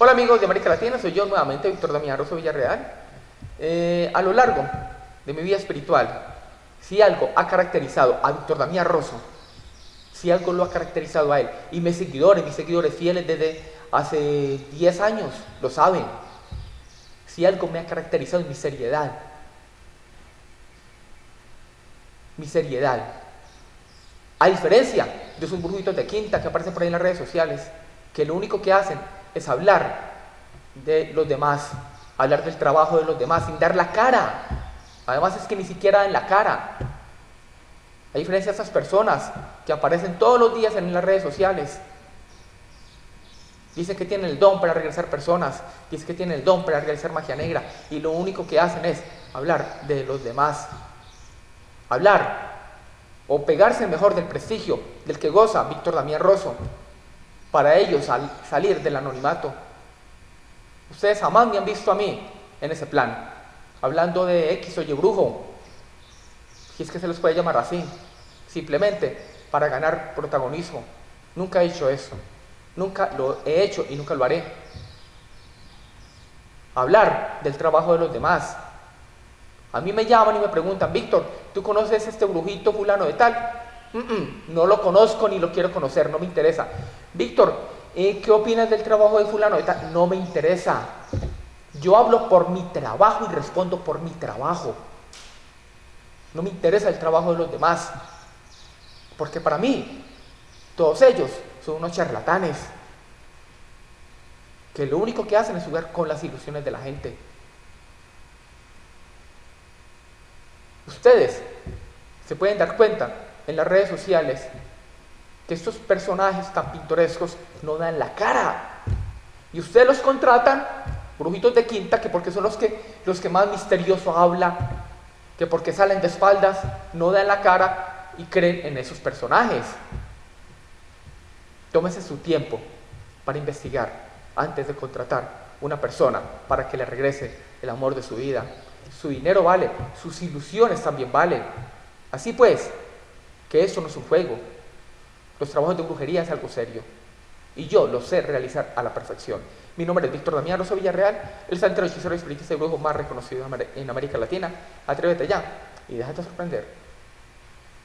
Hola amigos de América Latina, soy yo nuevamente, Víctor Damián Rosso Villarreal. Eh, a lo largo de mi vida espiritual, si algo ha caracterizado a Víctor Damián Rosso, si algo lo ha caracterizado a él, y mis seguidores, mis seguidores fieles desde hace 10 años, lo saben, si algo me ha caracterizado es mi seriedad, mi seriedad. A diferencia de esos burbujitos de quinta que aparecen por ahí en las redes sociales, que lo único que hacen es hablar de los demás, hablar del trabajo de los demás sin dar la cara. Además es que ni siquiera dan la cara. A diferencia de esas personas que aparecen todos los días en las redes sociales, dicen que tienen el don para regresar personas, dicen que tienen el don para realizar magia negra y lo único que hacen es hablar de los demás. Hablar o pegarse mejor del prestigio del que goza Víctor Damián Rosso para ellos salir del anonimato. Ustedes jamás me han visto a mí en ese plan, hablando de X o Y brujo, si es que se les puede llamar así, simplemente para ganar protagonismo. Nunca he hecho eso, nunca lo he hecho y nunca lo haré. Hablar del trabajo de los demás. A mí me llaman y me preguntan, Víctor, ¿tú conoces este brujito fulano de tal? no lo conozco ni lo quiero conocer, no me interesa. Víctor, eh, ¿qué opinas del trabajo de fulano? No me interesa. Yo hablo por mi trabajo y respondo por mi trabajo. No me interesa el trabajo de los demás. Porque para mí, todos ellos son unos charlatanes. Que lo único que hacen es jugar con las ilusiones de la gente. Ustedes se pueden dar cuenta en las redes sociales que estos personajes tan pintorescos no dan la cara. Y ustedes los contratan, brujitos de quinta, que porque son los que, los que más misterioso habla, que porque salen de espaldas, no dan la cara y creen en esos personajes. Tómese su tiempo para investigar antes de contratar una persona para que le regrese el amor de su vida. Su dinero vale, sus ilusiones también valen. Así pues, que eso no es un juego. Los trabajos de brujería es algo serio. Y yo lo sé realizar a la perfección. Mi nombre es Víctor Damián Rosso Villarreal, el santo hechicero y espiritista de brujo más reconocido en América Latina. Atrévete ya y déjate sorprender.